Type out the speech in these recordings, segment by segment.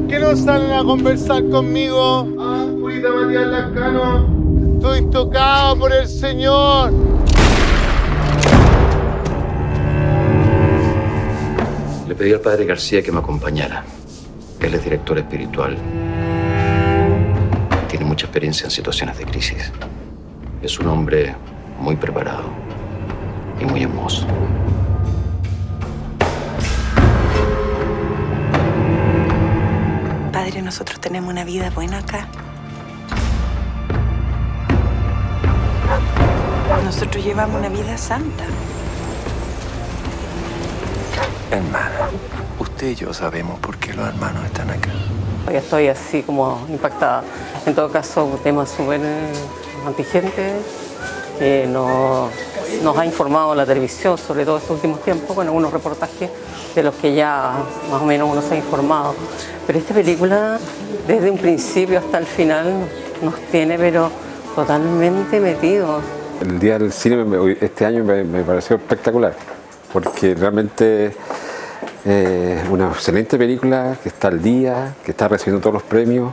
¿Por qué no salen a conversar conmigo? Ah, Purita Matías Lascano. Estoy tocado por el Señor. Le pedí al padre García que me acompañara. Él es director espiritual. Tiene mucha experiencia en situaciones de crisis. Es un hombre muy preparado y muy hermoso. Nosotros tenemos una vida buena acá. Nosotros llevamos una vida santa. Hermana, usted y yo sabemos por qué los hermanos están acá. Ya estoy así como impactada. En todo caso, un tema súper eh, antigente que nos, nos ha informado la televisión, sobre todo estos últimos tiempos, con algunos reportajes de los que ya más o menos uno se ha informado. Pero esta película, desde un principio hasta el final, nos tiene pero totalmente metidos. El Día del Cine este año me, me pareció espectacular, porque realmente eh, una excelente película que está al día, que está recibiendo todos los premios.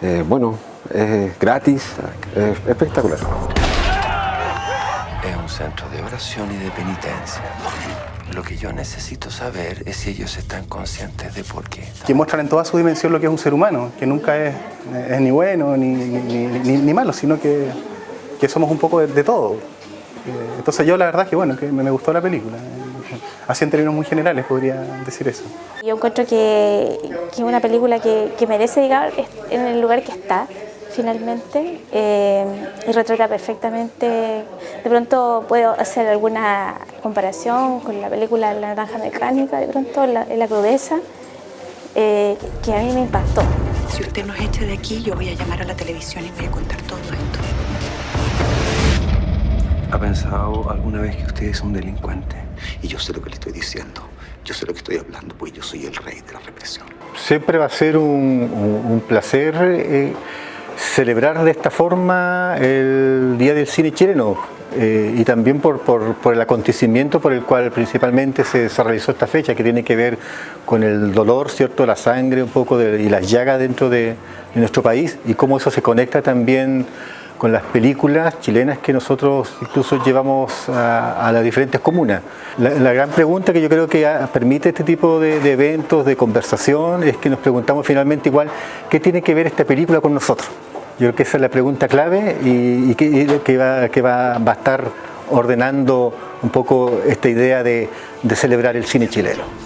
Eh, bueno, es gratis, es espectacular. Centro de oración y de penitencia. Lo que yo necesito saber es si ellos están conscientes de por qué. que muestran en toda su dimensión lo que es un ser humano, que nunca es, es ni bueno ni, ni- ni- ni malo, sino que, que somos un poco de, de todo. Eh, Entonces yo la verdad que bueno, que me, me gustó la película. Así en términos muy generales podría decir eso. Yo encuentro que, que es una película que, que merece llegar en el lugar que está, finalmente, eh, y retrata perfectamente. De pronto puedo hacer alguna comparación con la película La Naranja Mecánica, de pronto, la, en la crudeza, eh, que a mí me impactó. Si usted nos echa de aquí, yo voy a llamar a la televisión y voy a contar todo esto. ¿Ha pensado alguna vez que usted es un delincuente? Y yo sé lo que le estoy diciendo. Yo sé lo que estoy hablando, pues yo soy el rey de la represión. Siempre va a ser un, un- un placer eh, celebrar de esta forma el Día del Cine chileno eh, y también por, por- por el acontecimiento por el cual principalmente se, realizó esta fecha, que tiene que ver con el dolor, ¿cierto? la sangre un poco de- y las llagas dentro de, de nuestro país y cómo eso se conecta también con las películas chilenas que nosotros incluso llevamos a, las diferentes comunas. La, gran pregunta que yo creo que permite este tipo de, eventos, de conversación, es que nos preguntamos finalmente igual, ¿qué tiene que ver esta película con nosotros? Yo creo que esa es la pregunta clave y, que, va, que va, a estar ordenando un poco esta idea de, de celebrar el cine chileno.